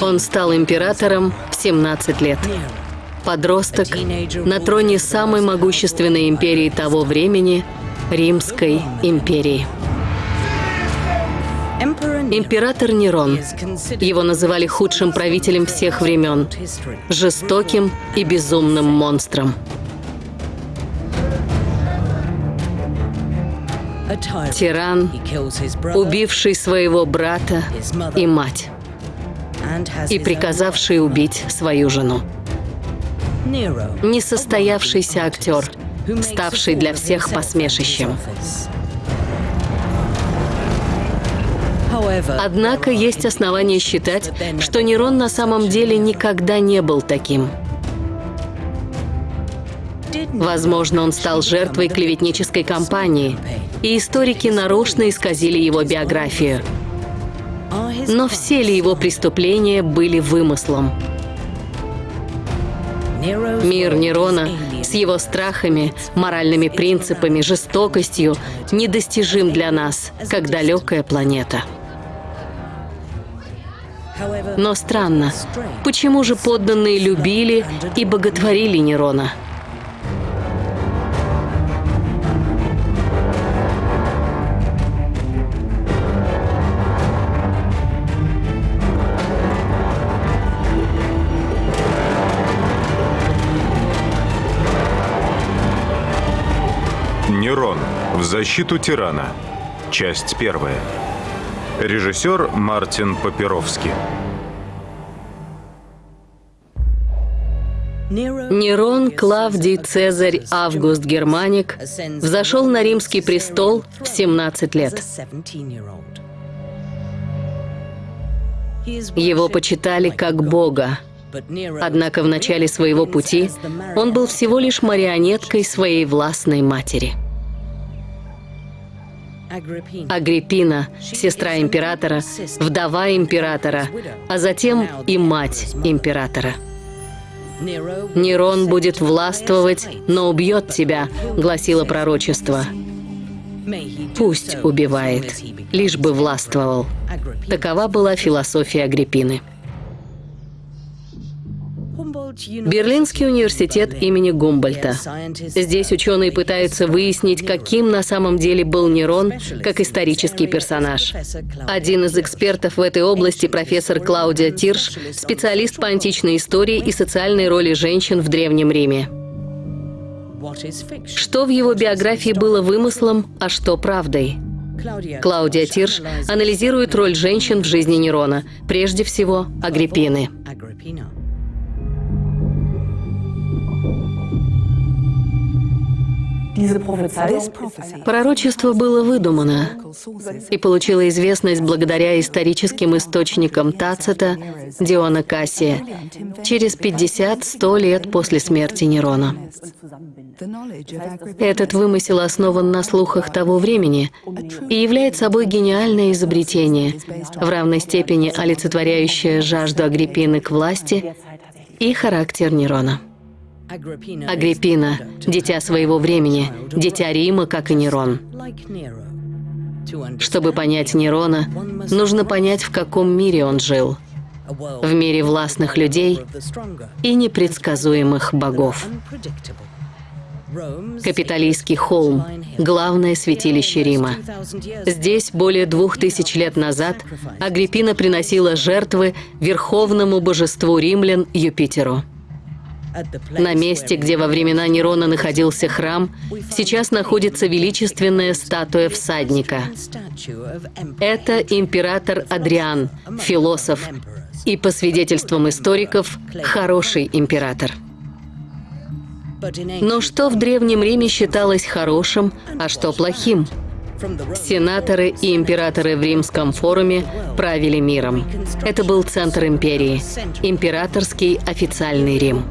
Он стал императором в 17 лет. Подросток на троне самой могущественной империи того времени – Римской империи. Император Нерон. Его называли худшим правителем всех времен, жестоким и безумным монстром. Тиран, убивший своего брата и мать, и приказавший убить свою жену. Несостоявшийся актер, ставший для всех посмешищем. Однако есть основания считать, что Нерон на самом деле никогда не был таким. Возможно, он стал жертвой клеветнической кампании, и историки нарочно исказили его биографию. Но все ли его преступления были вымыслом? Мир Нерона с его страхами, моральными принципами, жестокостью недостижим для нас, как далекая планета. Но странно, почему же подданные любили и боготворили Нерона? Нерон. В защиту тирана. Часть первая. Режиссер Мартин Папировский. Нерон Клавдий Цезарь Август Германик взошел на римский престол в 17 лет. Его почитали как бога. Однако в начале своего пути он был всего лишь марионеткой своей властной матери. Агриппина, сестра императора, вдова императора, а затем и мать императора. «Нерон будет властвовать, но убьет тебя», — гласило пророчество. «Пусть убивает, лишь бы властвовал». Такова была философия Агриппины. Берлинский университет имени Гумбольта. Здесь ученые пытаются выяснить, каким на самом деле был Нерон как исторический персонаж. Один из экспертов в этой области, профессор Клаудия Тирш, специалист по античной истории и социальной роли женщин в Древнем Риме. Что в его биографии было вымыслом, а что правдой? Клаудия Тирш анализирует роль женщин в жизни Нерона, прежде всего Агриппины. Пророчество было выдумано и получило известность благодаря историческим источникам Тацита, Диона Кассия, через 50-100 лет после смерти Нерона. Этот вымысел основан на слухах того времени и является собой гениальное изобретение, в равной степени олицетворяющее жажду Агриппины к власти и характер Нерона. Агриппина, дитя своего времени, дитя Рима, как и Нерон. Чтобы понять Нерона, нужно понять, в каком мире он жил. В мире властных людей и непредсказуемых богов. Капитолийский холм – главное святилище Рима. Здесь более двух тысяч лет назад Агриппина приносила жертвы верховному божеству римлян Юпитеру. На месте, где во времена Нерона находился храм, сейчас находится величественная статуя всадника. Это император Адриан, философ, и, по свидетельствам историков, хороший император. Но что в Древнем Риме считалось хорошим, а что плохим? Сенаторы и императоры в Римском форуме правили миром. Это был центр империи, императорский официальный Рим.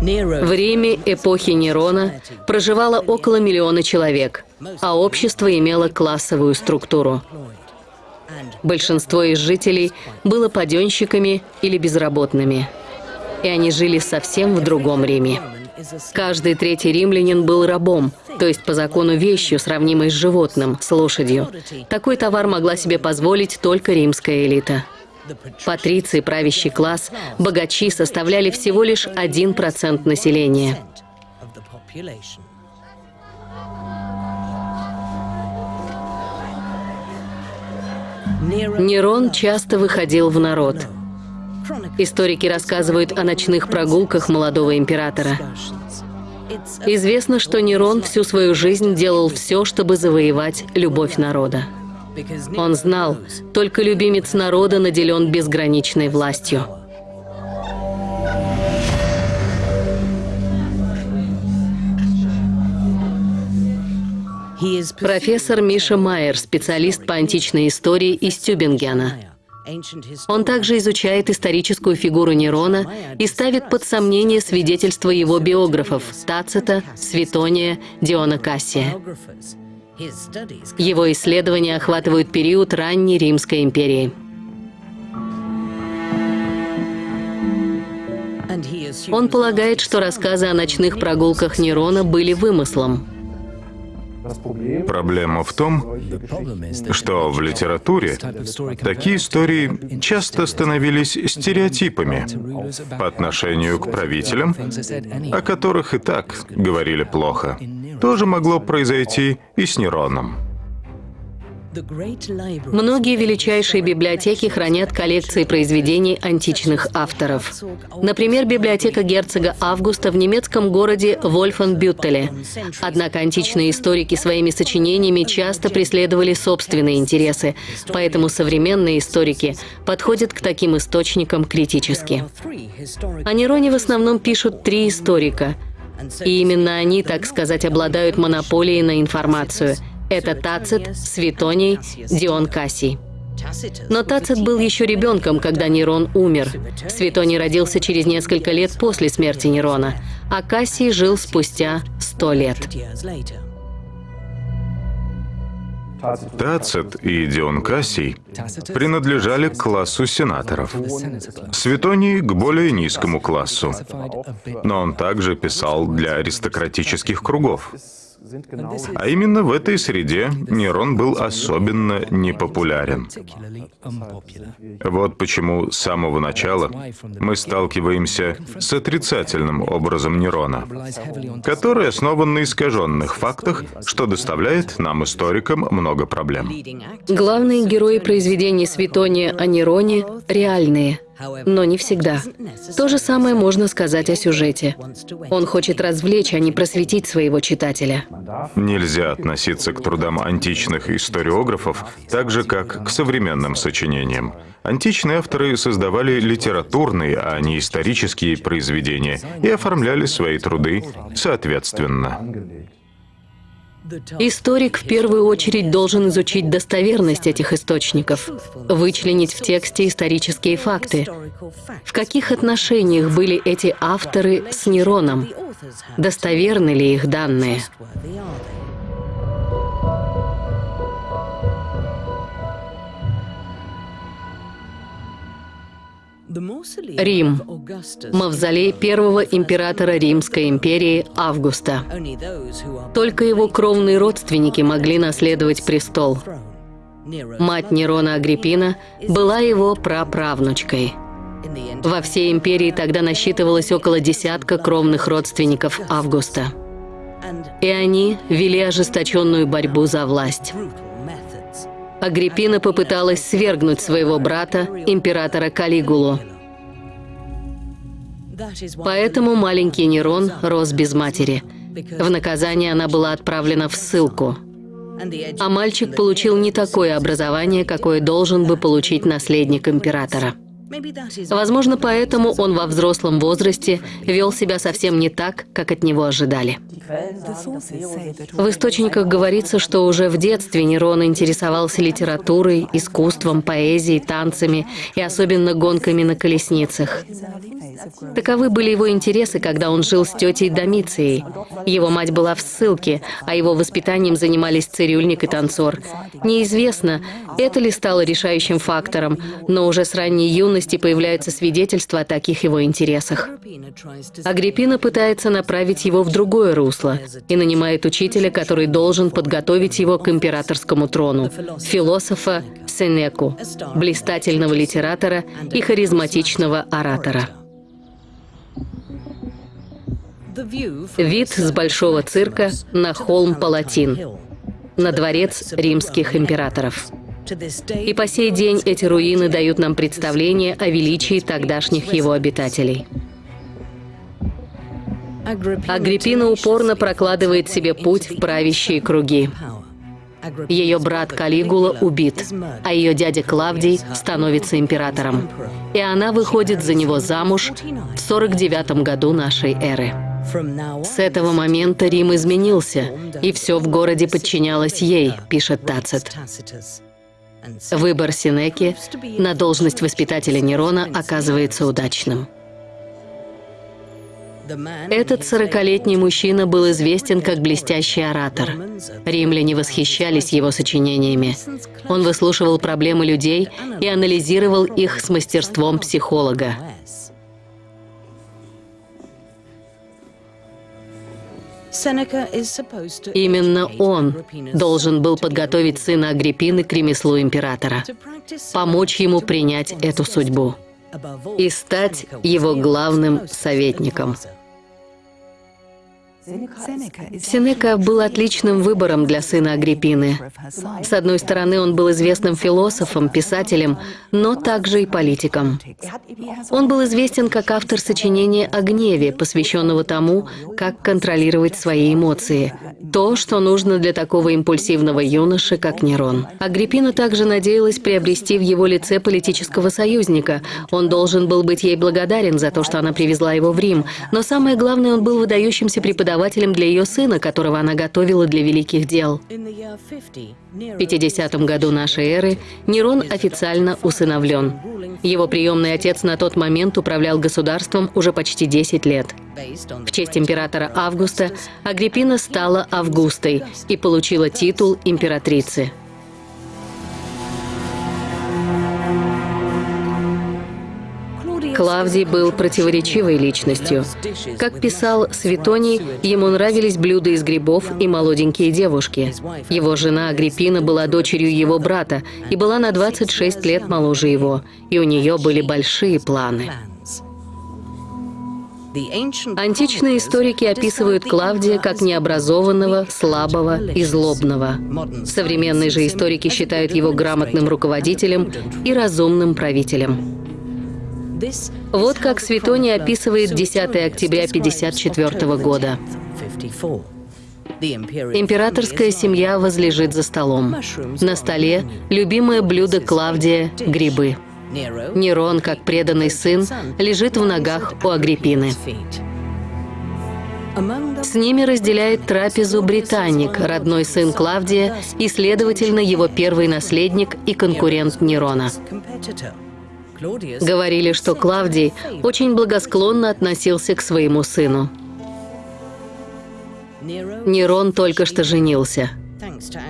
В Риме эпохи Нерона проживало около миллиона человек, а общество имело классовую структуру. Большинство из жителей было паденщиками или безработными, и они жили совсем в другом Риме. Каждый третий римлянин был рабом, то есть по закону вещью, сравнимой с животным, с лошадью. Такой товар могла себе позволить только римская элита. Патриции, правящий класс, богачи составляли всего лишь 1% населения. Нерон часто выходил в народ. Историки рассказывают о ночных прогулках молодого императора. Известно, что Нерон всю свою жизнь делал все, чтобы завоевать любовь народа. Он знал, только любимец народа наделен безграничной властью. Профессор Миша Майер, специалист по античной истории из Тюбингена. Он также изучает историческую фигуру Нерона и ставит под сомнение свидетельства его биографов Тацита, Светония, Диона Кассия. Его исследования охватывают период ранней Римской империи. Он полагает, что рассказы о ночных прогулках Нерона были вымыслом. Проблема в том, что в литературе такие истории часто становились стереотипами по отношению к правителям, о которых и так говорили плохо. Тоже могло произойти и с Нероном. Многие величайшие библиотеки хранят коллекции произведений античных авторов. Например, библиотека герцога Августа в немецком городе Вольфенбюттеле. Однако античные историки своими сочинениями часто преследовали собственные интересы, поэтому современные историки подходят к таким источникам критически. О Нероне в основном пишут три историка, и именно они, так сказать, обладают монополией на информацию – это Тацит, Светоний, Дион Кассий. Но Тацит был еще ребенком, когда Нерон умер. Светоний родился через несколько лет после смерти Нерона, а Кассий жил спустя сто лет. Тацит и Дион Кассий принадлежали к классу сенаторов. Светоний — к более низкому классу. Но он также писал для аристократических кругов. А именно в этой среде Нерон был особенно непопулярен. Вот почему с самого начала мы сталкиваемся с отрицательным образом Нерона, который основан на искаженных фактах, что доставляет нам, историкам, много проблем. Главные герои произведений Светония о Нероне реальные – но не всегда. То же самое можно сказать о сюжете. Он хочет развлечь, а не просветить своего читателя. Нельзя относиться к трудам античных историографов так же, как к современным сочинениям. Античные авторы создавали литературные, а не исторические произведения и оформляли свои труды соответственно. Историк в первую очередь должен изучить достоверность этих источников, вычленить в тексте исторические факты. В каких отношениях были эти авторы с Нероном? Достоверны ли их данные? Рим. Мавзолей первого императора Римской империи Августа. Только его кровные родственники могли наследовать престол. Мать Нерона Агриппина была его праправнучкой. Во всей империи тогда насчитывалось около десятка кровных родственников Августа. И они вели ожесточенную борьбу за власть. Агриппина попыталась свергнуть своего брата, императора Калигулу. Поэтому маленький Нерон рос без матери. В наказание она была отправлена в ссылку. А мальчик получил не такое образование, какое должен бы получить наследник императора. Возможно, поэтому он во взрослом возрасте вел себя совсем не так, как от него ожидали. В источниках говорится, что уже в детстве Нерон интересовался литературой, искусством, поэзией, танцами и особенно гонками на колесницах. Таковы были его интересы, когда он жил с тетей Домицией. Его мать была в ссылке, а его воспитанием занимались цирюльник и танцор. Неизвестно, это ли стало решающим фактором, но уже с ранней юности появляются свидетельства о таких его интересах. Агриппина пытается направить его в другое русло и нанимает учителя, который должен подготовить его к императорскому трону, философа Сенеку, блистательного литератора и харизматичного оратора. Вид с большого цирка на холм Палатин, на дворец римских императоров. И по сей день эти руины дают нам представление о величии тогдашних его обитателей. Агриппина упорно прокладывает себе путь в правящие круги. Ее брат Калигула убит, а ее дядя Клавдий становится императором. И она выходит за него замуж в 49 году нашей эры. С этого момента Рим изменился, и все в городе подчинялось ей, пишет Тацит. Выбор Синеки на должность воспитателя Нерона оказывается удачным. Этот сорокалетний мужчина был известен как блестящий оратор. Римляне восхищались его сочинениями. Он выслушивал проблемы людей и анализировал их с мастерством психолога. Именно он должен был подготовить сына Агриппины к ремеслу императора, помочь ему принять эту судьбу и стать его главным советником. Сенека был отличным выбором для сына Агриппины. С одной стороны, он был известным философом, писателем, но также и политиком. Он был известен как автор сочинения о гневе, посвященного тому, как контролировать свои эмоции. То, что нужно для такого импульсивного юноши, как Нерон. Агриппина также надеялась приобрести в его лице политического союзника. Он должен был быть ей благодарен за то, что она привезла его в Рим. Но самое главное, он был выдающимся преподавателем преподавателем для ее сына, которого она готовила для великих дел. В 50 году нашей эры Нерон официально усыновлен. Его приемный отец на тот момент управлял государством уже почти 10 лет. В честь императора Августа Агриппина стала Августой и получила титул императрицы. Клавдий был противоречивой личностью. Как писал Светоний, ему нравились блюда из грибов и молоденькие девушки. Его жена Агриппина была дочерью его брата и была на 26 лет моложе его, и у нее были большие планы. Античные историки описывают Клавдия как необразованного, слабого и злобного. Современные же историки считают его грамотным руководителем и разумным правителем. Вот как Светоний описывает 10 октября 1954 года. Императорская семья возлежит за столом. На столе любимое блюдо Клавдия – грибы. Нерон, как преданный сын, лежит в ногах у Агриппины. С ними разделяет трапезу британник, родной сын Клавдия и, следовательно, его первый наследник и конкурент Нерона. Говорили, что Клавдий очень благосклонно относился к своему сыну. Нерон только что женился,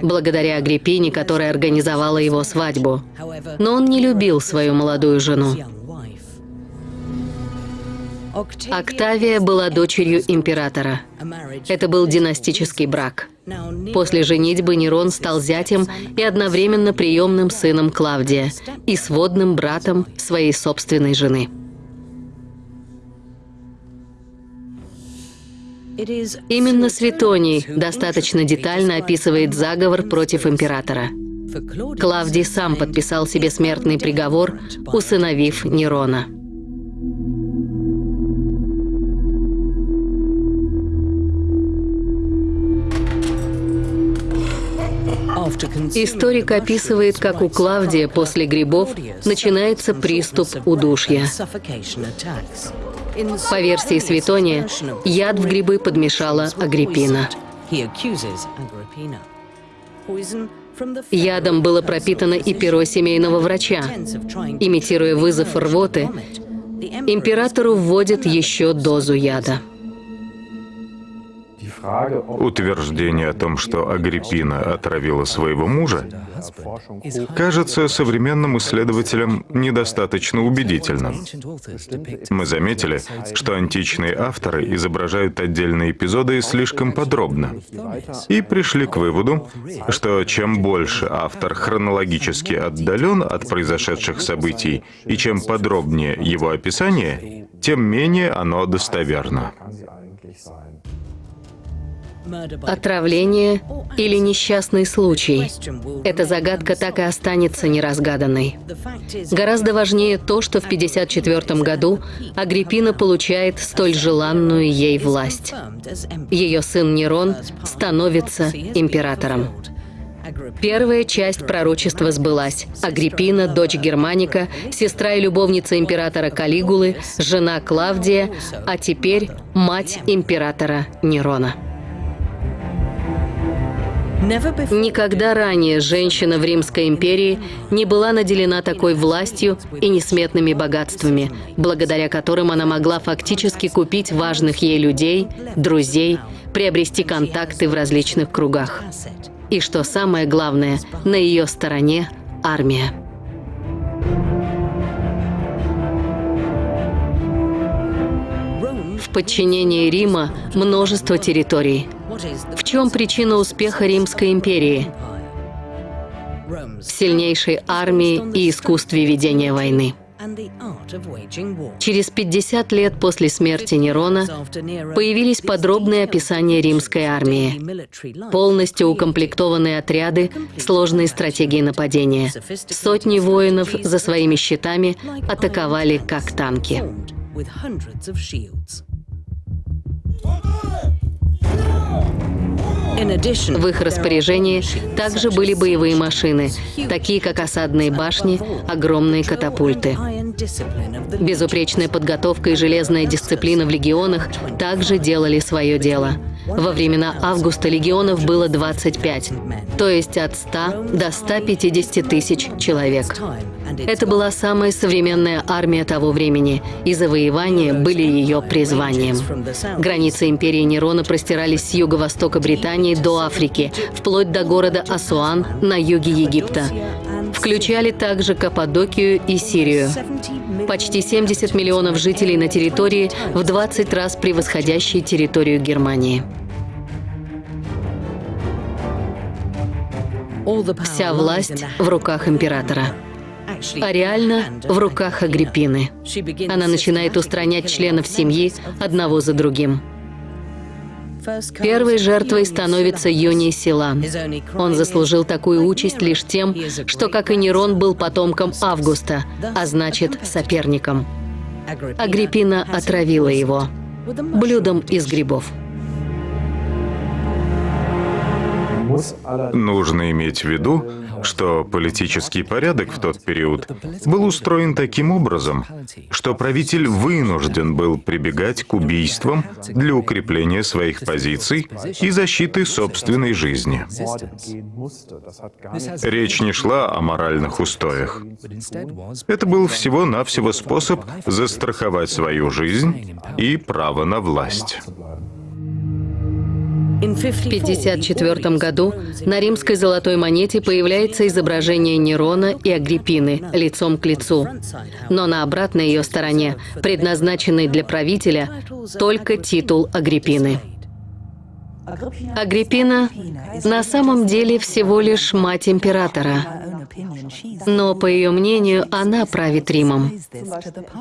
благодаря Агриппине, которая организовала его свадьбу. Но он не любил свою молодую жену. Октавия была дочерью императора. Это был династический брак. После женитьбы Нерон стал зятем и одновременно приемным сыном Клавдия и сводным братом своей собственной жены. Именно Светоний достаточно детально описывает заговор против императора. Клавдий сам подписал себе смертный приговор, усыновив Нерона. Историк описывает, как у Клавдия после грибов начинается приступ удушья. По версии Светония, яд в грибы подмешала Агриппина. Ядом было пропитано и перо семейного врача. Имитируя вызов рвоты, императору вводят еще дозу яда. Утверждение о том, что Агриппина отравила своего мужа, кажется современным исследователям недостаточно убедительным. Мы заметили, что античные авторы изображают отдельные эпизоды слишком подробно, и пришли к выводу, что чем больше автор хронологически отдален от произошедших событий и чем подробнее его описание, тем менее оно достоверно. Отравление или несчастный случай? Эта загадка так и останется неразгаданной. Гораздо важнее то, что в 1954 году Агриппина получает столь желанную ей власть. Ее сын Нерон становится императором. Первая часть пророчества сбылась. Агриппина, дочь Германика, сестра и любовница императора Калигулы, жена Клавдия, а теперь мать императора Нерона. Никогда ранее женщина в Римской империи не была наделена такой властью и несметными богатствами, благодаря которым она могла фактически купить важных ей людей, друзей, приобрести контакты в различных кругах. И что самое главное, на ее стороне армия. В подчинении Рима множество территорий – в чем причина успеха Римской империи? В сильнейшей армии и искусстве ведения войны. Через 50 лет после смерти Нерона появились подробные описания римской армии, полностью укомплектованные отряды, сложные стратегии нападения. Сотни воинов за своими щитами атаковали как танки. В их распоряжении также были боевые машины, такие как осадные башни, огромные катапульты. Безупречная подготовка и железная дисциплина в легионах также делали свое дело. Во времена Августа легионов было 25, то есть от 100 до 150 тысяч человек. Это была самая современная армия того времени, и завоевания были ее призванием. Границы империи Нерона простирались с юго-востока Британии до Африки, вплоть до города Асуан на юге Египта. Включали также Каппадокию и Сирию. Почти 70 миллионов жителей на территории, в 20 раз превосходящей территорию Германии. Вся власть в руках императора а реально в руках Агриппины. Она начинает устранять членов семьи одного за другим. Первой жертвой становится Юний Силан. Он заслужил такую участь лишь тем, что, как и Нерон, был потомком Августа, а значит, соперником. Агриппина отравила его блюдом из грибов. Нужно иметь в виду, что политический порядок в тот период был устроен таким образом, что правитель вынужден был прибегать к убийствам для укрепления своих позиций и защиты собственной жизни. Речь не шла о моральных устоях. Это был всего-навсего способ застраховать свою жизнь и право на власть. В 1954 году на римской золотой монете появляется изображение Нерона и Агриппины лицом к лицу. Но на обратной ее стороне, предназначенной для правителя, только титул Агриппины. Агриппина на самом деле всего лишь мать императора. Но, по ее мнению, она правит Римом.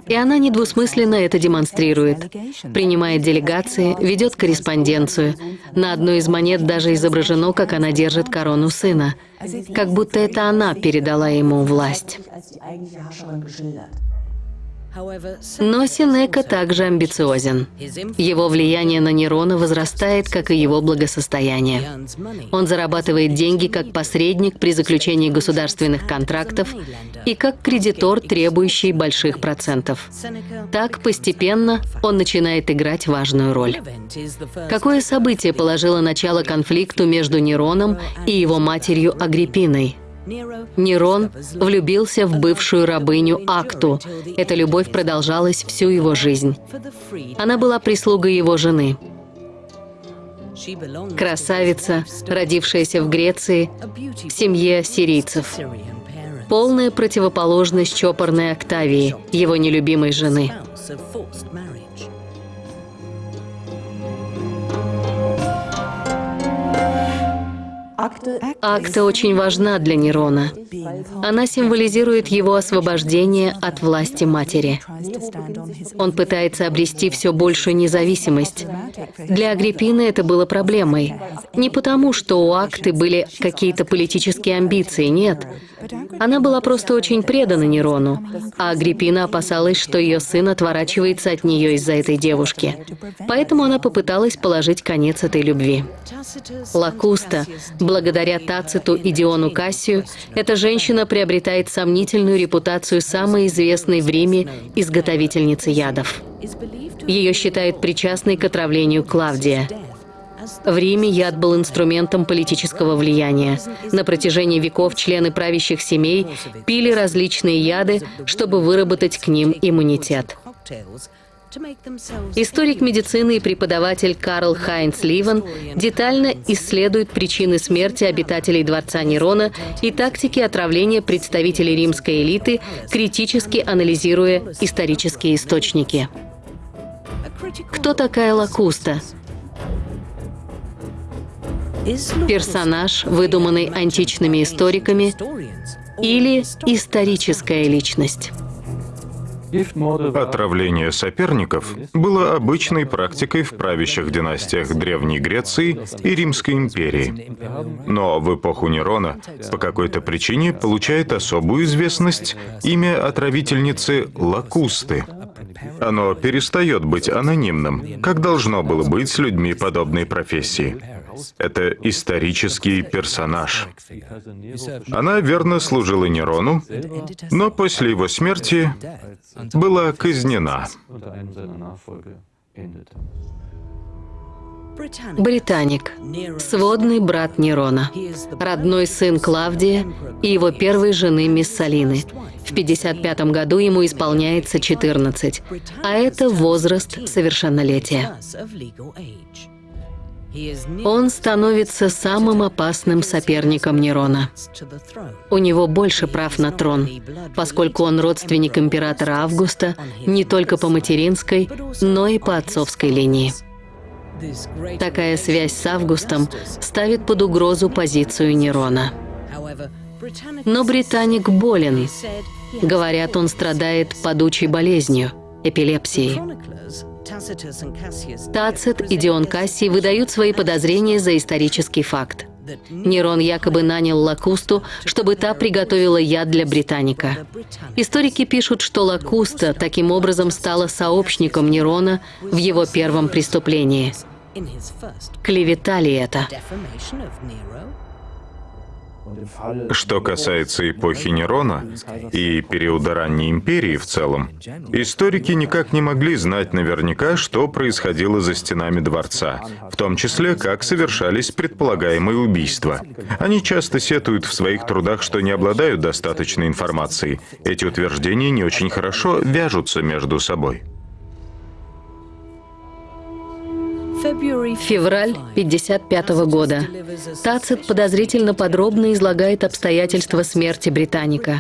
И она недвусмысленно это демонстрирует. Принимает делегации, ведет корреспонденцию. На одной из монет даже изображено, как она держит корону сына. Как будто это она передала ему власть. Но Синека также амбициозен. Его влияние на Нерона возрастает, как и его благосостояние. Он зарабатывает деньги как посредник при заключении государственных контрактов и как кредитор, требующий больших процентов. Так, постепенно, он начинает играть важную роль. Какое событие положило начало конфликту между Нероном и его матерью Агриппиной? Нерон влюбился в бывшую рабыню Акту. Эта любовь продолжалась всю его жизнь. Она была прислугой его жены. Красавица, родившаяся в Греции, в семье сирийцев. Полная противоположность чопорной Октавии, его нелюбимой жены. Акта очень важна для Нерона. Она символизирует его освобождение от власти матери. Он пытается обрести все большую независимость. Для Агриппины это было проблемой. Не потому, что у Акты были какие-то политические амбиции, нет. Она была просто очень предана Нерону, а Агриппина опасалась, что ее сын отворачивается от нее из-за этой девушки. Поэтому она попыталась положить конец этой любви. Лакуста, благодаря Тациту и Диону Кассию, эта женщина приобретает сомнительную репутацию самой известной в Риме изготовительницы ядов. Ее считают причастной к отравлению Клавдия. В Риме яд был инструментом политического влияния. На протяжении веков члены правящих семей пили различные яды, чтобы выработать к ним иммунитет. Историк медицины и преподаватель Карл Хайнц Ливен детально исследует причины смерти обитателей дворца Нерона и тактики отравления представителей римской элиты, критически анализируя исторические источники. Кто такая Лакуста? персонаж, выдуманный античными историками, или историческая личность. Отравление соперников было обычной практикой в правящих династиях Древней Греции и Римской империи. Но в эпоху Нерона по какой-то причине получает особую известность имя отравительницы Лакусты. Оно перестает быть анонимным, как должно было быть с людьми подобной профессии. Это исторический персонаж. Она верно служила Нерону, но после его смерти была казнена. Британик, сводный брат Нерона, родной сын Клавдия и его первой жены Миссалины. В 55 году ему исполняется 14, а это возраст совершеннолетия. Он становится самым опасным соперником Нерона. У него больше прав на трон, поскольку он родственник императора Августа не только по материнской, но и по отцовской линии. Такая связь с Августом ставит под угрозу позицию Нерона. Но британик болен. Говорят, он страдает падучей болезнью, эпилепсией. Тацит и Дион Кассий выдают свои подозрения за исторический факт. Нерон якобы нанял Лакусту, чтобы та приготовила яд для британика. Историки пишут, что Лакуста таким образом стала сообщником Нерона в его первом преступлении. Клевета ли это? Что касается эпохи Нерона и периода ранней империи в целом, историки никак не могли знать наверняка, что происходило за стенами дворца, в том числе, как совершались предполагаемые убийства. Они часто сетуют в своих трудах, что не обладают достаточной информацией. Эти утверждения не очень хорошо вяжутся между собой. Февраль 55 года. Тацит подозрительно подробно излагает обстоятельства смерти британика.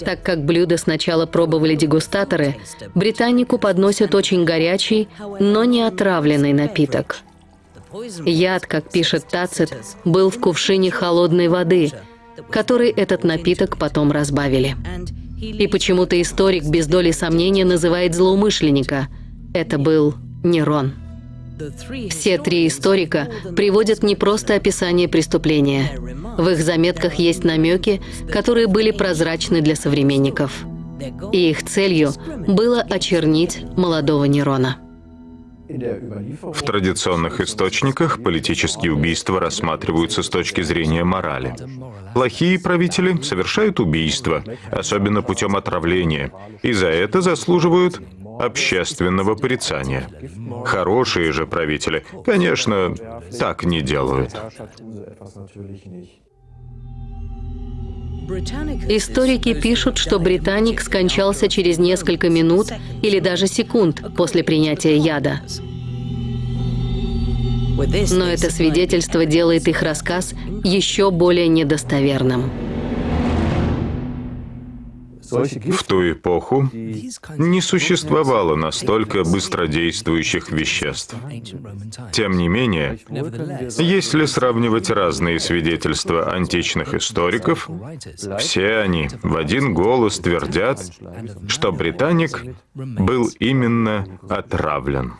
Так как блюдо сначала пробовали дегустаторы, британику подносят очень горячий, но не отравленный напиток. Яд, как пишет Тацит, был в кувшине холодной воды, который этот напиток потом разбавили. И почему-то историк без доли сомнения называет злоумышленника. Это был Нерон. Все три историка приводят не просто описание преступления. В их заметках есть намеки, которые были прозрачны для современников. И их целью было очернить молодого Нерона. В традиционных источниках политические убийства рассматриваются с точки зрения морали. Плохие правители совершают убийства, особенно путем отравления, и за это заслуживают общественного порицания. Хорошие же правители, конечно, так не делают. Историки пишут, что британик скончался через несколько минут или даже секунд после принятия яда. Но это свидетельство делает их рассказ еще более недостоверным. В ту эпоху не существовало настолько быстродействующих веществ. Тем не менее, если сравнивать разные свидетельства античных историков, все они в один голос твердят, что британик был именно отравлен.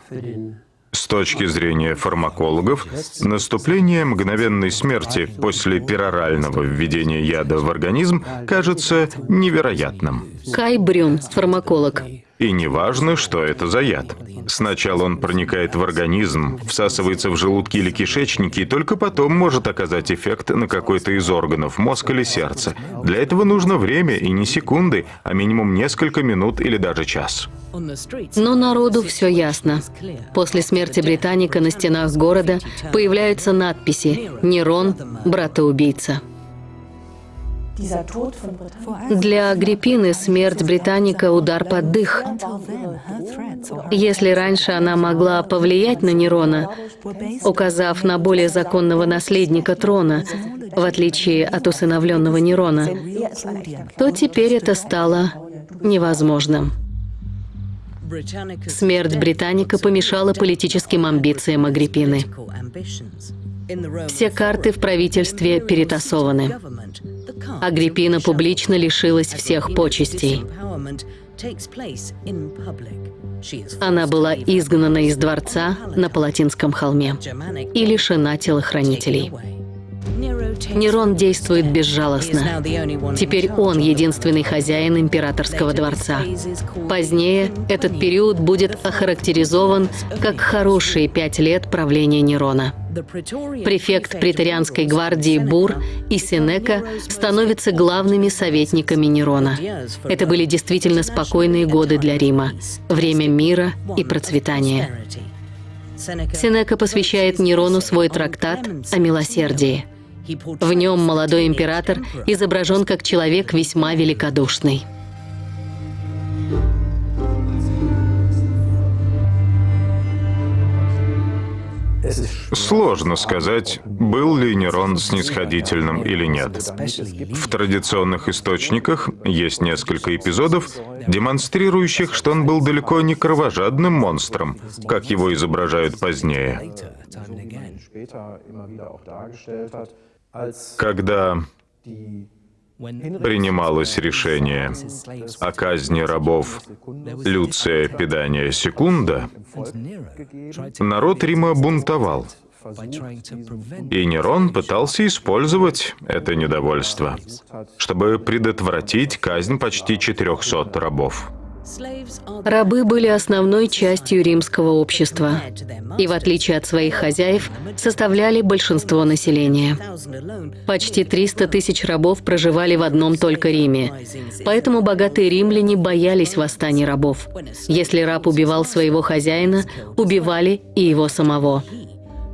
С точки зрения фармакологов, наступление мгновенной смерти после перорального введения яда в организм кажется невероятным. Кай Брюн, фармаколог. И не важно, что это за яд. Сначала он проникает в организм, всасывается в желудки или кишечники, и только потом может оказать эффект на какой-то из органов, мозг или сердце. Для этого нужно время, и не секунды, а минимум несколько минут или даже час. Но народу все ясно. После смерти Британика на стенах города появляются надписи «Нерон, брата-убийца». Для Агриппины смерть Британика – удар под дых. Если раньше она могла повлиять на Нерона, указав на более законного наследника трона, в отличие от усыновленного Нерона, то теперь это стало невозможным. Смерть Британика помешала политическим амбициям Агриппины. Все карты в правительстве перетасованы. Агриппина публично лишилась всех почестей. Она была изгнана из дворца на Палатинском холме и лишена телохранителей. Нерон действует безжалостно. Теперь он единственный хозяин императорского дворца. Позднее этот период будет охарактеризован как хорошие пять лет правления Нерона. Префект преторианской гвардии Бур и Сенека становятся главными советниками Нерона. Это были действительно спокойные годы для Рима, время мира и процветания. Сенека посвящает Нерону свой трактат о милосердии. В нем молодой император изображен как человек весьма великодушный. Сложно сказать, был ли Нерон снисходительным или нет. В традиционных источниках есть несколько эпизодов, демонстрирующих, что он был далеко не кровожадным монстром, как его изображают позднее. Когда принималось решение о казни рабов Люция Педания Секунда, народ Рима бунтовал. И Нерон пытался использовать это недовольство, чтобы предотвратить казнь почти 400 рабов. Рабы были основной частью римского общества и, в отличие от своих хозяев, составляли большинство населения. Почти 300 тысяч рабов проживали в одном только Риме, поэтому богатые римляне боялись восстаний рабов. Если раб убивал своего хозяина, убивали и его самого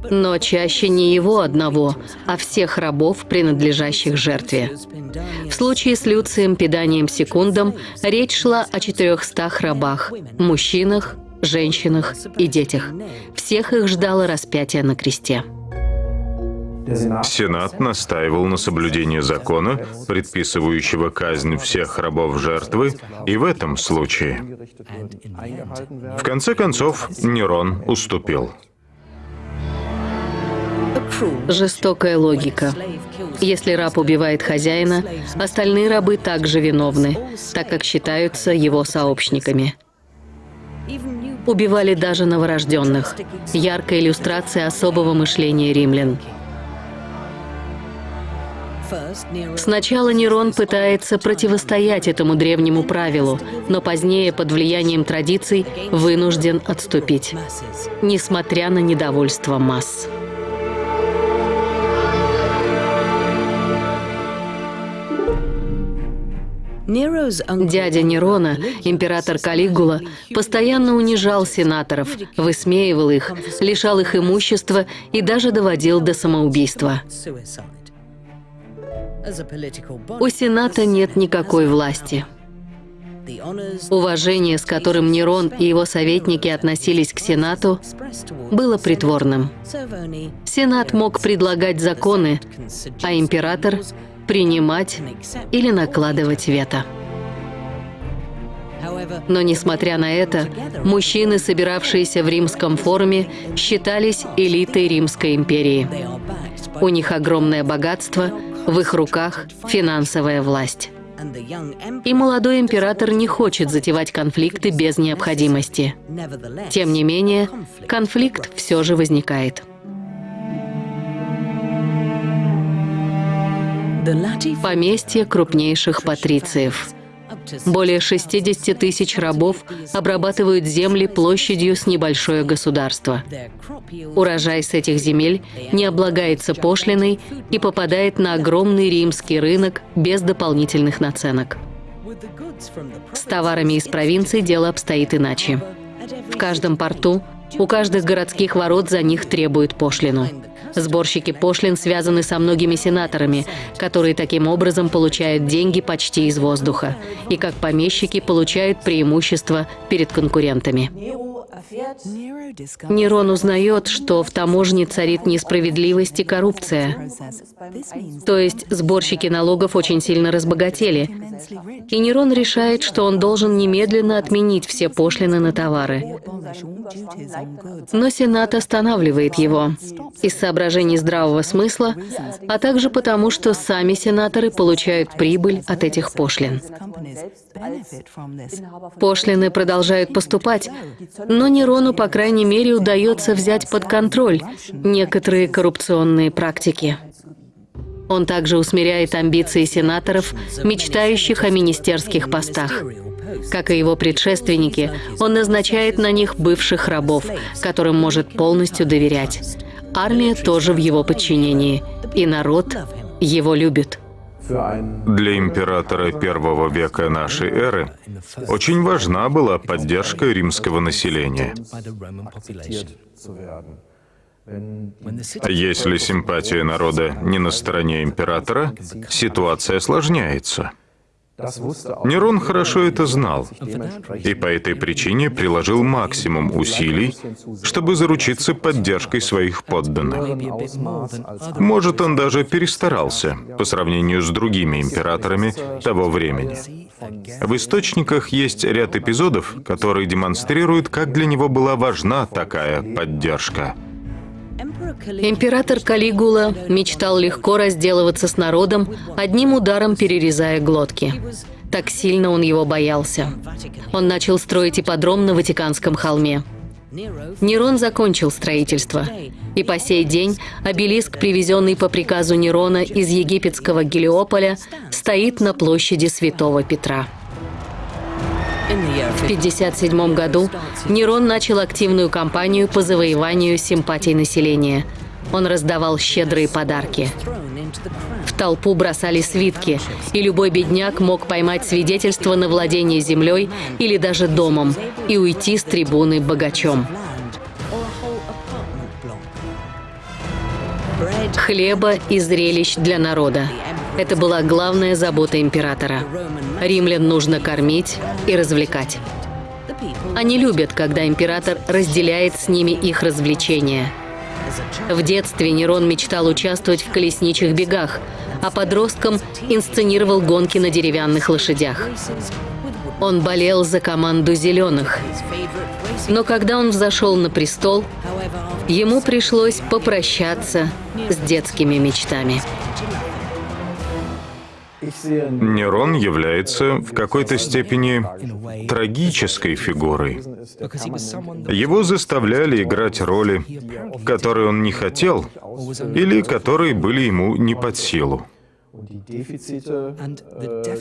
но чаще не его одного, а всех рабов, принадлежащих жертве. В случае с Люцием Педанием Секундом речь шла о 400 рабах, мужчинах, женщинах и детях. Всех их ждало распятие на кресте. Сенат настаивал на соблюдении закона, предписывающего казнь всех рабов жертвы, и в этом случае. В конце концов, Нерон уступил. Жестокая логика. Если раб убивает хозяина, остальные рабы также виновны, так как считаются его сообщниками. Убивали даже новорожденных. Яркая иллюстрация особого мышления римлян. Сначала Нерон пытается противостоять этому древнему правилу, но позднее под влиянием традиций вынужден отступить, несмотря на недовольство масс. Дядя Нерона, император Калигула, постоянно унижал сенаторов, высмеивал их, лишал их имущества и даже доводил до самоубийства. У Сената нет никакой власти. Уважение, с которым Нерон и его советники относились к Сенату, было притворным. Сенат мог предлагать законы, а император — принимать или накладывать вето. Но, несмотря на это, мужчины, собиравшиеся в римском форуме, считались элитой Римской империи. У них огромное богатство, в их руках финансовая власть. И молодой император не хочет затевать конфликты без необходимости. Тем не менее, конфликт все же возникает. Поместье крупнейших патрициев – более 60 тысяч рабов обрабатывают земли площадью с небольшое государство. Урожай с этих земель не облагается пошлиной и попадает на огромный римский рынок без дополнительных наценок. С товарами из провинций дело обстоит иначе. В каждом порту, у каждых городских ворот за них требуют пошлину. Сборщики пошлин связаны со многими сенаторами, которые таким образом получают деньги почти из воздуха, и как помещики получают преимущество перед конкурентами. Нерон узнает, что в таможне царит несправедливость и коррупция. То есть сборщики налогов очень сильно разбогатели. И Нерон решает, что он должен немедленно отменить все пошлины на товары. Но Сенат останавливает его из соображений здравого смысла, а также потому, что сами сенаторы получают прибыль от этих пошлин. Пошлины продолжают поступать, но Нерону, по крайней мере, удается взять под контроль некоторые коррупционные практики. Он также усмиряет амбиции сенаторов, мечтающих о министерских постах. Как и его предшественники, он назначает на них бывших рабов, которым может полностью доверять. Армия тоже в его подчинении, и народ его любит. Для императора первого века нашей эры очень важна была поддержка римского населения. Если симпатия народа не на стороне императора, ситуация осложняется. Нерон хорошо это знал, и по этой причине приложил максимум усилий, чтобы заручиться поддержкой своих подданных. Может, он даже перестарался по сравнению с другими императорами того времени. В источниках есть ряд эпизодов, которые демонстрируют, как для него была важна такая поддержка. Император Калигула мечтал легко разделываться с народом, одним ударом перерезая глотки. Так сильно он его боялся. Он начал строить ипподром на Ватиканском холме. Нерон закончил строительство, и по сей день обелиск, привезенный по приказу Нерона из египетского Гелиополя, стоит на площади Святого Петра. В 1957 году Нерон начал активную кампанию по завоеванию симпатий населения. Он раздавал щедрые подарки. В толпу бросали свитки, и любой бедняк мог поймать свидетельство на владение землей или даже домом и уйти с трибуны богачом. Хлеба и зрелищ для народа. Это была главная забота императора. Римлян нужно кормить и развлекать. Они любят, когда император разделяет с ними их развлечения. В детстве Нерон мечтал участвовать в колесничьих бегах, а подростком инсценировал гонки на деревянных лошадях. Он болел за команду «Зеленых». Но когда он взошел на престол, ему пришлось попрощаться с детскими мечтами. Нерон является в какой-то степени трагической фигурой. Его заставляли играть роли, которые он не хотел или которые были ему не под силу.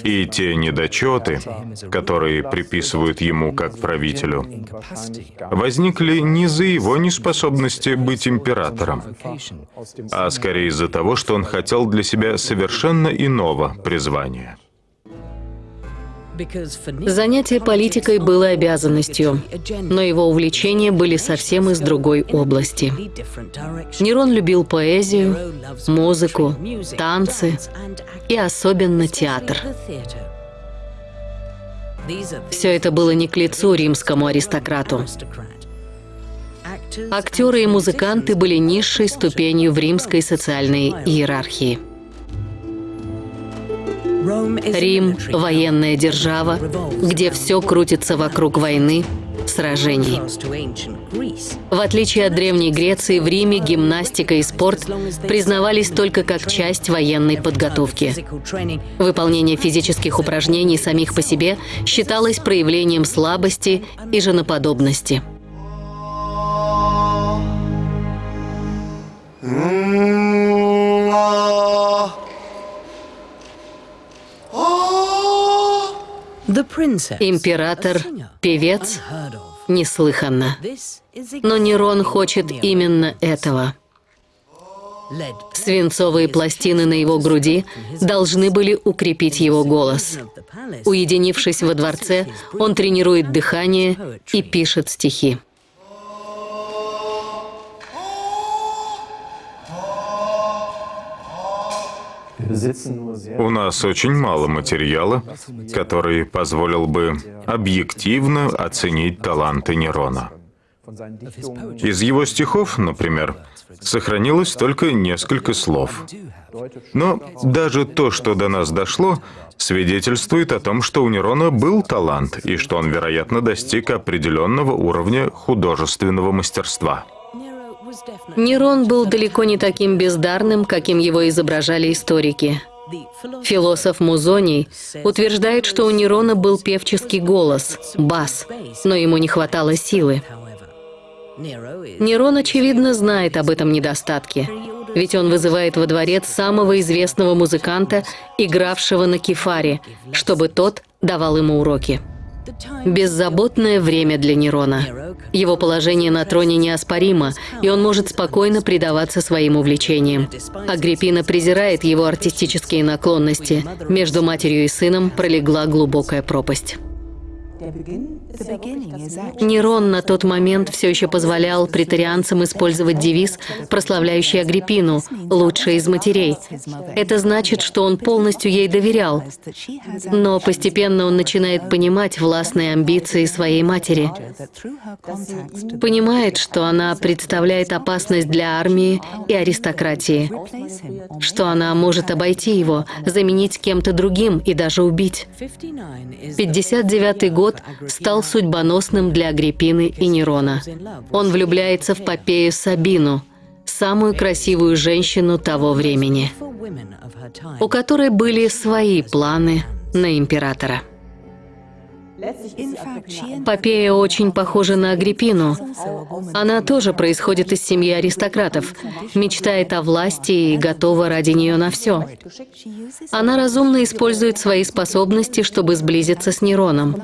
И те недочеты, которые приписывают ему как правителю, возникли не из-за его неспособности быть императором, а скорее из-за того, что он хотел для себя совершенно иного призвания. Занятие политикой было обязанностью, но его увлечения были совсем из другой области. Нерон любил поэзию, музыку, танцы и особенно театр. Все это было не к лицу римскому аристократу. Актеры и музыканты были низшей ступенью в римской социальной иерархии. Рим – военная держава, где все крутится вокруг войны, сражений. В отличие от Древней Греции, в Риме гимнастика и спорт признавались только как часть военной подготовки. Выполнение физических упражнений самих по себе считалось проявлением слабости и женоподобности. Император, певец, неслыханно. Но Нерон хочет именно этого. Свинцовые пластины на его груди должны были укрепить его голос. Уединившись во дворце, он тренирует дыхание и пишет стихи. У нас очень мало материала, который позволил бы объективно оценить таланты Нерона. Из его стихов, например, сохранилось только несколько слов. Но даже то, что до нас дошло, свидетельствует о том, что у Нерона был талант и что он, вероятно, достиг определенного уровня художественного мастерства. Нерон был далеко не таким бездарным, каким его изображали историки. Философ Музоний утверждает, что у Нерона был певческий голос, бас, но ему не хватало силы. Нерон, очевидно, знает об этом недостатке, ведь он вызывает во дворец самого известного музыканта, игравшего на кефаре, чтобы тот давал ему уроки. Беззаботное время для Нерона. Его положение на троне неоспоримо, и он может спокойно предаваться своим увлечениям. Агриппина презирает его артистические наклонности. Между матерью и сыном пролегла глубокая пропасть. Нерон на тот момент все еще позволял претарианцам использовать девиз, прославляющий Агриппину «лучшая из матерей». Это значит, что он полностью ей доверял. Но постепенно он начинает понимать властные амбиции своей матери. Понимает, что она представляет опасность для армии и аристократии. Что она может обойти его, заменить кем-то другим и даже убить. 59 год стал судьбоносным для Агриппины и Нерона. Он влюбляется в Попею Сабину, самую красивую женщину того времени, у которой были свои планы на императора. Попея очень похожа на Агриппину. Она тоже происходит из семьи аристократов, мечтает о власти и готова ради нее на все. Она разумно использует свои способности, чтобы сблизиться с Нероном.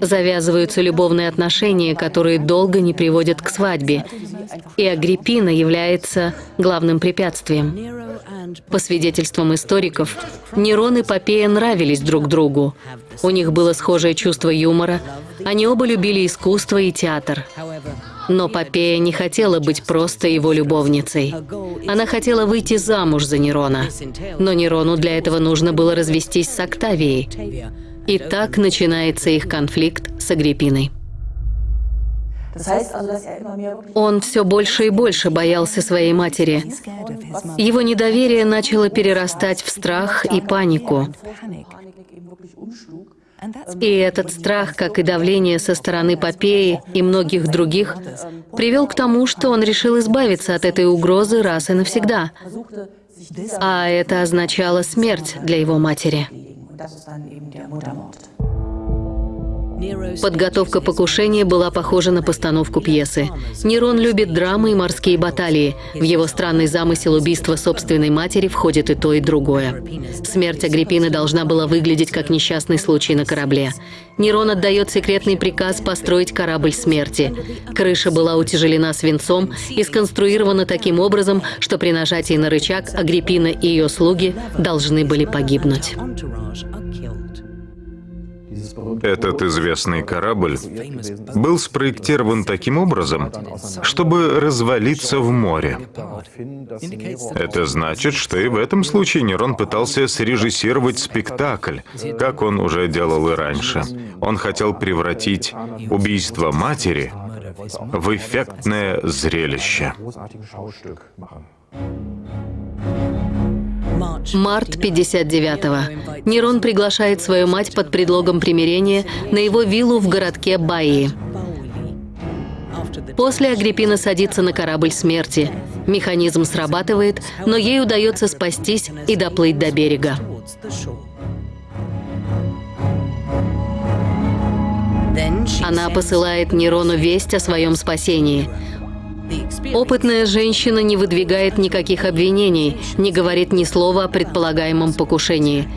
Завязываются любовные отношения, которые долго не приводят к свадьбе, и Агриппина является главным препятствием. По свидетельствам историков, Нерон и Попея нравились друг другу. У них было схожее чувство юмора. Они оба любили искусство и театр. Но Попея не хотела быть просто его любовницей. Она хотела выйти замуж за Нерона. Но Нерону для этого нужно было развестись с Октавией. И так начинается их конфликт с Агриппиной. Он все больше и больше боялся своей матери. Его недоверие начало перерастать в страх и панику. И этот страх, как и давление со стороны Попеи и многих других, привел к тому, что он решил избавиться от этой угрозы раз и навсегда. А это означало смерть для его матери. Подготовка покушения была похожа на постановку пьесы. Нерон любит драмы и морские баталии. В его странный замысел убийства собственной матери входит и то, и другое. Смерть Агриппины должна была выглядеть как несчастный случай на корабле. Нерон отдает секретный приказ построить корабль смерти. Крыша была утяжелена свинцом и сконструирована таким образом, что при нажатии на рычаг Агриппина и ее слуги должны были погибнуть. Этот известный корабль был спроектирован таким образом, чтобы развалиться в море. Это значит, что и в этом случае Нерон пытался срежиссировать спектакль, как он уже делал и раньше. Он хотел превратить убийство матери в эффектное зрелище. Март 59-го. Нерон приглашает свою мать под предлогом примирения на его виллу в городке Баи. После Агриппина садится на корабль смерти. Механизм срабатывает, но ей удается спастись и доплыть до берега. Она посылает Нерону весть о своем спасении. Опытная женщина не выдвигает никаких обвинений, не говорит ни слова о предполагаемом покушении.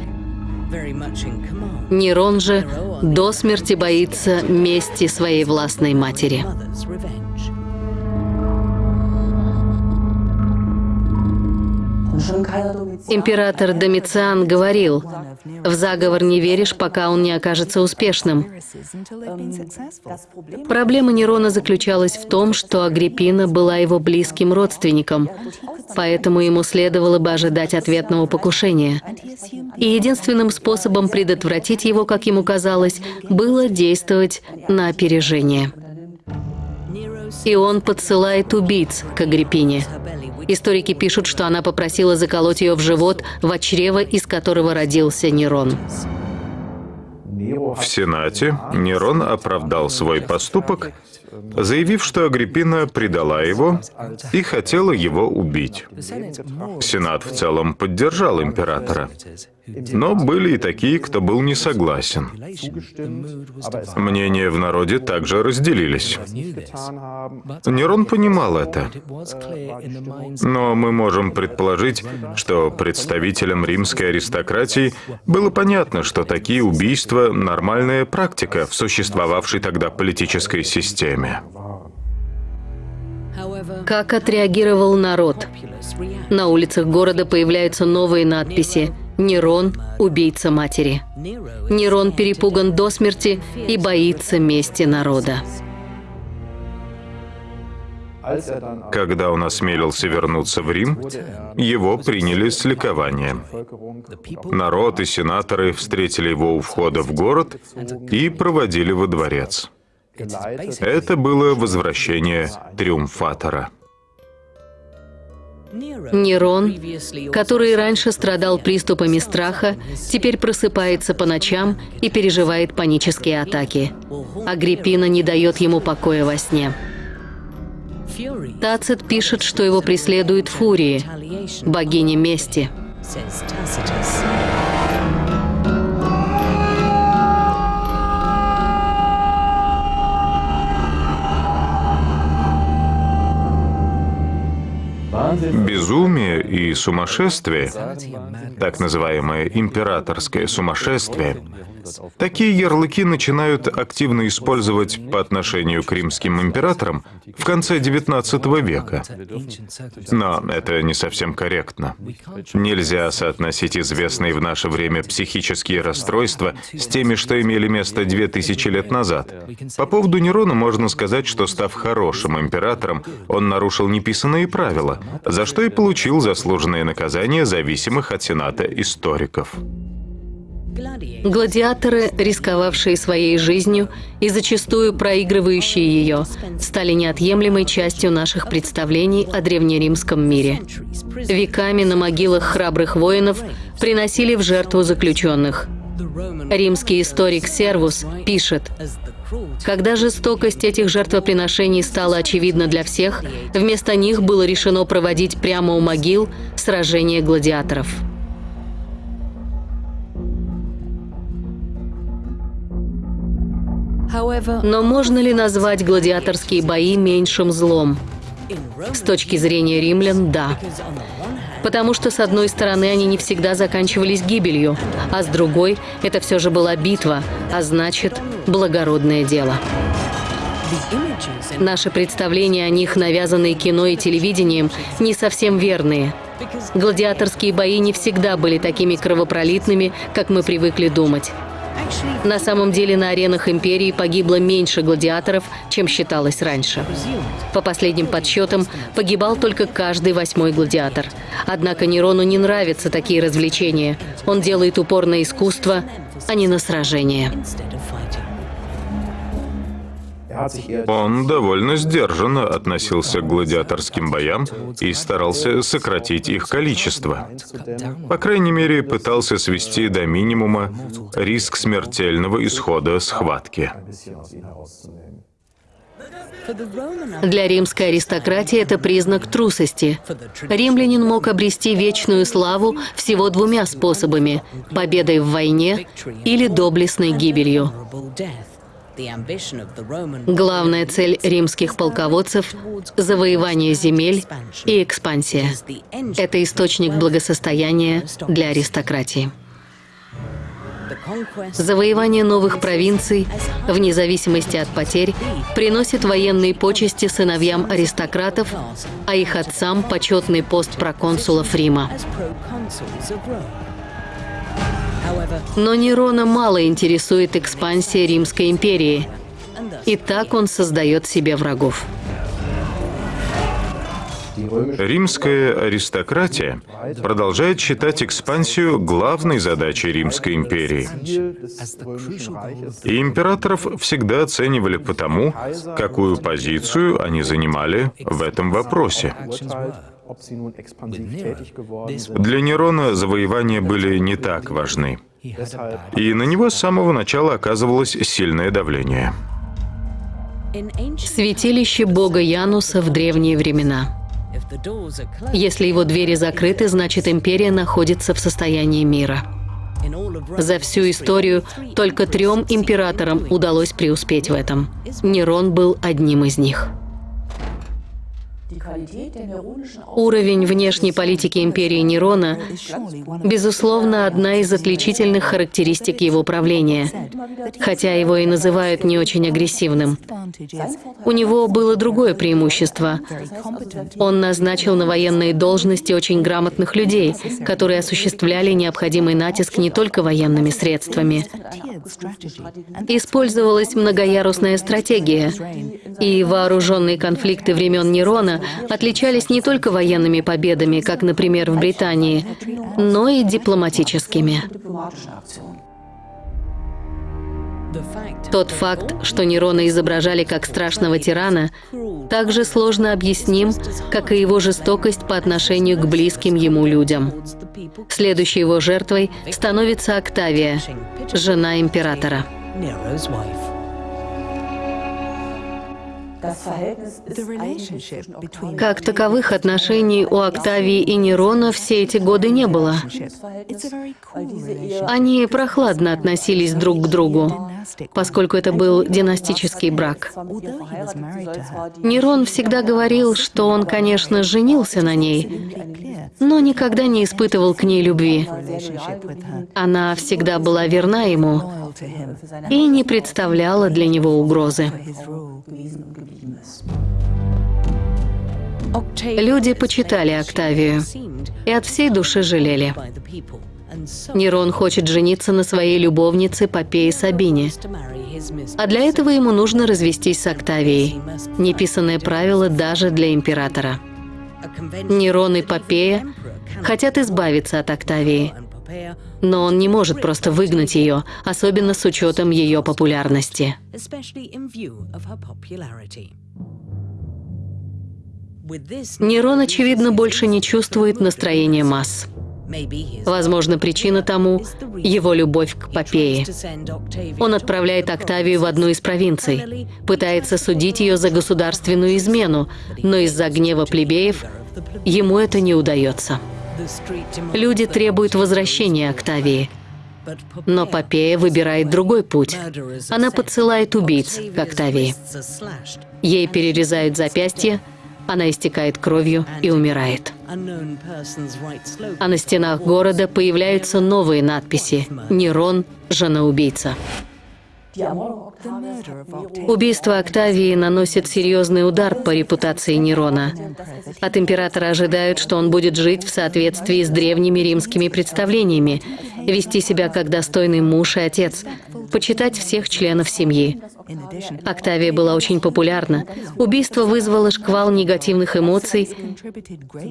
Нерон же до смерти боится мести своей властной матери. Император Домициан говорил, в заговор не веришь, пока он не окажется успешным. Проблема Нерона заключалась в том, что Агриппина была его близким родственником, поэтому ему следовало бы ожидать ответного покушения. И единственным способом предотвратить его, как ему казалось, было действовать на опережение. И он подсылает убийц к Агриппине. Историки пишут, что она попросила заколоть ее в живот, в чрево, из которого родился Нерон. В Сенате Нерон оправдал свой поступок, заявив, что Агриппина предала его и хотела его убить. Сенат в целом поддержал императора. Но были и такие, кто был не согласен. Мнения в народе также разделились. Нерон понимал это. Но мы можем предположить, что представителям римской аристократии было понятно, что такие убийства – нормальная практика в существовавшей тогда политической системе. Как отреагировал народ? На улицах города появляются новые надписи Нерон – убийца матери. Нерон перепуган до смерти и боится мести народа. Когда он осмелился вернуться в Рим, его приняли с ликованием. Народ и сенаторы встретили его у входа в город и проводили во дворец. Это было возвращение триумфатора. Нерон, который раньше страдал приступами страха, теперь просыпается по ночам и переживает панические атаки. Агриппина не дает ему покоя во сне. Тацит пишет, что его преследует Фурии, богиня мести. Безумие и сумасшествие, так называемое императорское сумасшествие, Такие ярлыки начинают активно использовать по отношению к римским императорам в конце XIX века. Но это не совсем корректно. Нельзя соотносить известные в наше время психические расстройства с теми, что имели место 2000 лет назад. По поводу Нерона можно сказать, что став хорошим императором, он нарушил неписанные правила, за что и получил заслуженное наказание зависимых от Сената историков. Гладиаторы, рисковавшие своей жизнью и зачастую проигрывающие ее, стали неотъемлемой частью наших представлений о древнеримском мире. Веками на могилах храбрых воинов приносили в жертву заключенных. Римский историк Сервус пишет, когда жестокость этих жертвоприношений стала очевидна для всех, вместо них было решено проводить прямо у могил сражения гладиаторов. Но можно ли назвать гладиаторские бои меньшим злом? С точки зрения римлян, да. Потому что, с одной стороны, они не всегда заканчивались гибелью, а с другой, это все же была битва, а значит, благородное дело. Наши представления о них, навязанные кино и телевидением, не совсем верные. Гладиаторские бои не всегда были такими кровопролитными, как мы привыкли думать. На самом деле на аренах империи погибло меньше гладиаторов, чем считалось раньше. По последним подсчетам, погибал только каждый восьмой гладиатор. Однако Нерону не нравятся такие развлечения. Он делает упор на искусство, а не на сражение. Он довольно сдержанно относился к гладиаторским боям и старался сократить их количество. По крайней мере, пытался свести до минимума риск смертельного исхода схватки. Для римской аристократии это признак трусости. Римлянин мог обрести вечную славу всего двумя способами – победой в войне или доблестной гибелью. Главная цель римских полководцев – завоевание земель и экспансия. Это источник благосостояния для аристократии. Завоевание новых провинций, вне зависимости от потерь, приносит военные почести сыновьям аристократов, а их отцам – почетный пост проконсулов Рима. Но Нерона мало интересует экспансия Римской империи. И так он создает себе врагов. Римская аристократия продолжает считать экспансию главной задачей Римской империи. И императоров всегда оценивали по тому, какую позицию они занимали в этом вопросе. Для Нерона завоевания были не так важны. И на него с самого начала оказывалось сильное давление. Святилище бога Януса в древние времена. Если его двери закрыты, значит империя находится в состоянии мира. За всю историю только трем императорам удалось преуспеть в этом. Нерон был одним из них. Уровень внешней политики империи Нерона, безусловно, одна из отличительных характеристик его правления, хотя его и называют не очень агрессивным. У него было другое преимущество. Он назначил на военные должности очень грамотных людей, которые осуществляли необходимый натиск не только военными средствами. Использовалась многоярусная стратегия, и вооруженные конфликты времен Нерона отличались не только военными победами, как, например, в Британии, но и дипломатическими. Тот факт, что Нерона изображали как страшного тирана, также сложно объясним, как и его жестокость по отношению к близким ему людям. Следующей его жертвой становится Октавия, жена императора. Как таковых отношений у Октавии и Нерона все эти годы не было. Они прохладно относились друг к другу, поскольку это был династический брак. Нерон всегда говорил, что он, конечно, женился на ней, но никогда не испытывал к ней любви. Она всегда была верна ему и не представляла для него угрозы. Люди почитали Октавию и от всей души жалели. Нерон хочет жениться на своей любовнице Попее Сабине. А для этого ему нужно развестись с Октавией. Неписанное правило даже для императора. Нерон и Попея хотят избавиться от Октавии. Но он не может просто выгнать ее, особенно с учетом ее популярности. Нерон, очевидно, больше не чувствует настроения масс. Возможно, причина тому — его любовь к Попее. Он отправляет Октавию в одну из провинций, пытается судить ее за государственную измену, но из-за гнева плебеев ему это не удается. Люди требуют возвращения Октавии. Но Попея выбирает другой путь. Она подсылает убийц к Октавии. Ей перерезают запястье, она истекает кровью и умирает. А на стенах города появляются новые надписи «Нерон, жена-убийца». Убийство Октавии наносит серьезный удар по репутации Нерона. От императора ожидают, что он будет жить в соответствии с древними римскими представлениями, вести себя как достойный муж и отец, почитать всех членов семьи. Октавия была очень популярна. Убийство вызвало шквал негативных эмоций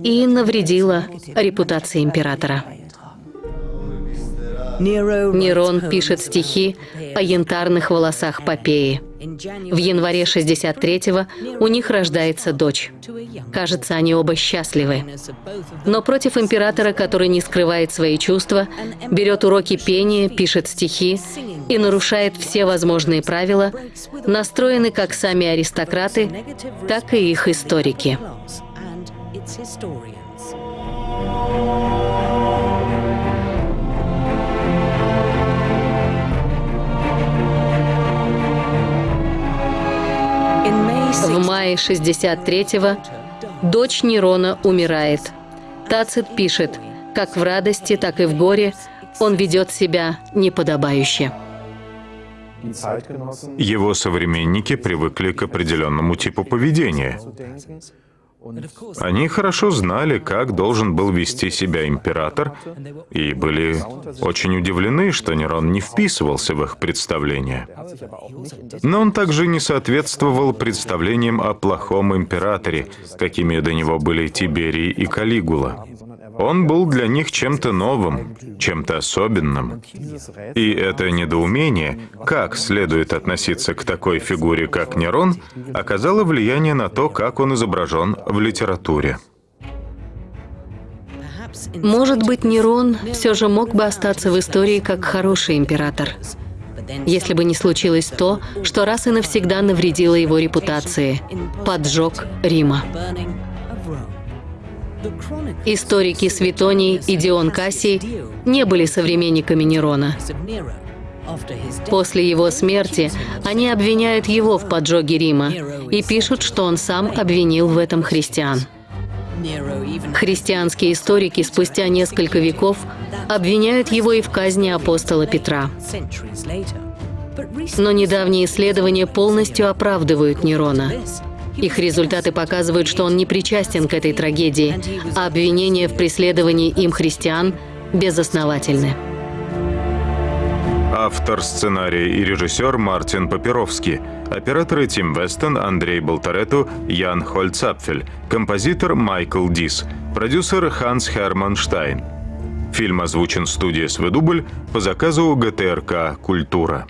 и навредило репутации императора. Нерон пишет стихи о янтарных волосах Попеи. В январе 63-го у них рождается дочь. Кажется, они оба счастливы. Но против императора, который не скрывает свои чувства, берет уроки пения, пишет стихи и нарушает все возможные правила, настроены как сами аристократы, так и их историки. В мае 63-го дочь Нерона умирает. Тацит пишет, как в радости, так и в горе он ведет себя неподобающе. Его современники привыкли к определенному типу поведения. Они хорошо знали, как должен был вести себя император, и были очень удивлены, что Нерон не вписывался в их представления. Но он также не соответствовал представлениям о плохом императоре, какими до него были Тиберий и Калигула. Он был для них чем-то новым, чем-то особенным. И это недоумение, как следует относиться к такой фигуре, как Нерон, оказало влияние на то, как он изображен в литературе. Может быть, Нерон все же мог бы остаться в истории как хороший император, если бы не случилось то, что раз и навсегда навредило его репутации – поджог Рима. Историки Светоний и Дион Кассий не были современниками Нерона. После его смерти они обвиняют его в поджоге Рима и пишут, что он сам обвинил в этом христиан. Христианские историки спустя несколько веков обвиняют его и в казни апостола Петра. Но недавние исследования полностью оправдывают Нерона. Их результаты показывают, что он не причастен к этой трагедии, а обвинения в преследовании им христиан безосновательны. Автор сценария и режиссер Мартин Папировский. Операторы Тим Вестон, Андрей Болтарету, Ян Хольцапфель. Композитор Майкл Дис. Продюсер Ханс Херман Штайн. Фильм озвучен студией «Сведубль» по заказу ГТРК «Культура».